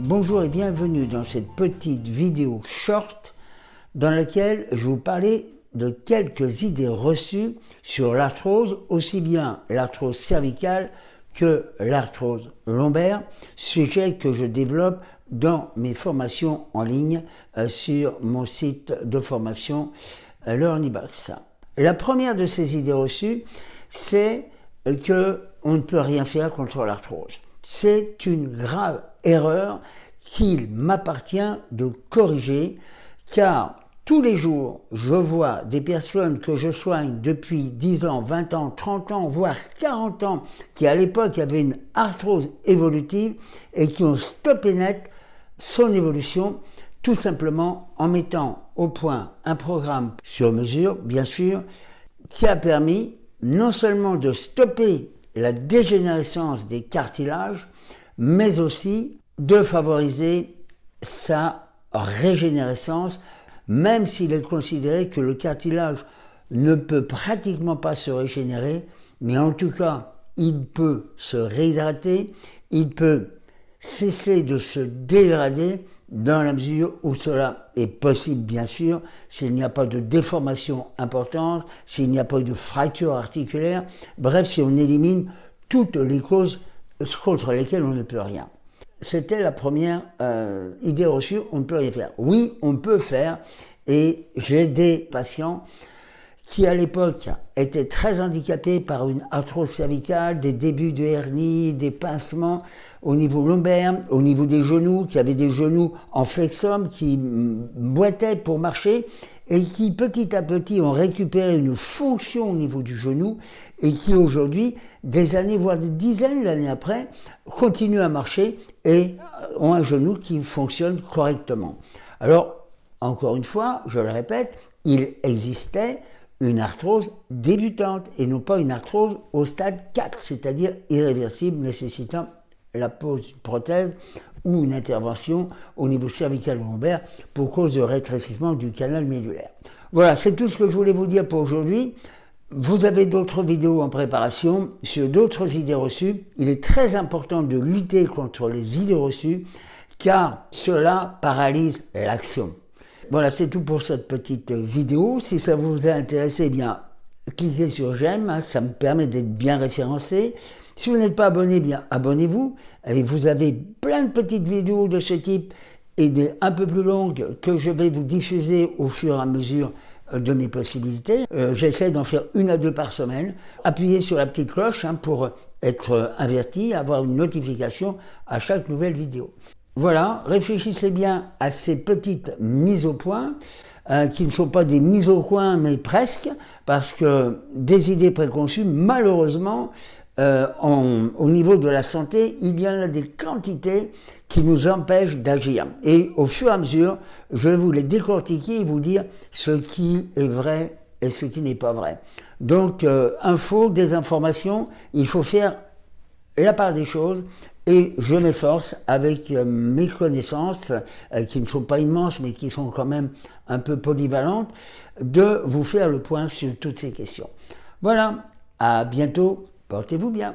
Bonjour et bienvenue dans cette petite vidéo short dans laquelle je vous parler de quelques idées reçues sur l'arthrose, aussi bien l'arthrose cervicale que l'arthrose lombaire, sujet que je développe dans mes formations en ligne euh, sur mon site de formation euh, Learnybox. La première de ces idées reçues, c'est que on ne peut rien faire contre l'arthrose. C'est une grave erreur qu'il m'appartient de corriger car tous les jours, je vois des personnes que je soigne depuis 10 ans, 20 ans, 30 ans, voire 40 ans, qui à l'époque avaient une arthrose évolutive et qui ont stoppé net son évolution, tout simplement en mettant au point un programme sur mesure, bien sûr, qui a permis non seulement de stopper la dégénérescence des cartilages, mais aussi de favoriser sa régénérescence, même s'il est considéré que le cartilage ne peut pratiquement pas se régénérer, mais en tout cas, il peut se réhydrater, il peut cesser de se dégrader dans la mesure où cela est possible, bien sûr, s'il n'y a pas de déformation importante, s'il n'y a pas de fracture articulaire, bref, si on élimine toutes les causes contre lesquelles on ne peut rien. C'était la première euh, idée reçue, on ne peut rien faire. Oui, on peut faire, et j'ai des patients qui à l'époque étaient très handicapés par une arthrose cervicale, des débuts de hernie, des pincements au niveau lombaire, au niveau des genoux, qui avaient des genoux en flexum, qui boitaient pour marcher, et qui petit à petit ont récupéré une fonction au niveau du genou, et qui aujourd'hui, des années, voire des dizaines d'années après, continuent à marcher et ont un genou qui fonctionne correctement. Alors, encore une fois, je le répète, il existait une arthrose débutante et non pas une arthrose au stade 4, c'est-à-dire irréversible nécessitant la pose d'une prothèse ou une intervention au niveau cervical lombaire pour cause de rétrécissement du canal médulaire. Voilà, c'est tout ce que je voulais vous dire pour aujourd'hui. Vous avez d'autres vidéos en préparation sur d'autres idées reçues. Il est très important de lutter contre les idées reçues car cela paralyse l'action. Voilà, c'est tout pour cette petite vidéo. Si ça vous a intéressé, eh bien, cliquez sur j'aime, hein, ça me permet d'être bien référencé. Si vous n'êtes pas abonné, eh bien, abonnez-vous. Et vous avez plein de petites vidéos de ce type et des un peu plus longues que je vais vous diffuser au fur et à mesure euh, de mes possibilités. Euh, j'essaie d'en faire une à deux par semaine. Appuyez sur la petite cloche hein, pour être averti, avoir une notification à chaque nouvelle vidéo. Voilà, réfléchissez bien à ces petites mises au point, euh, qui ne sont pas des mises au coin, mais presque, parce que des idées préconçues, malheureusement, euh, au niveau de la santé, il y en a des quantités qui nous empêchent d'agir. Et au fur et à mesure, je vais vous les décortiquer et vous dire ce qui est vrai et ce qui n'est pas vrai. Donc, euh, info, désinformation, il faut faire la part des choses et je m'efforce avec euh, mes connaissances, euh, qui ne sont pas immenses mais qui sont quand même un peu polyvalentes, de vous faire le point sur toutes ces questions. Voilà, à bientôt, portez-vous bien.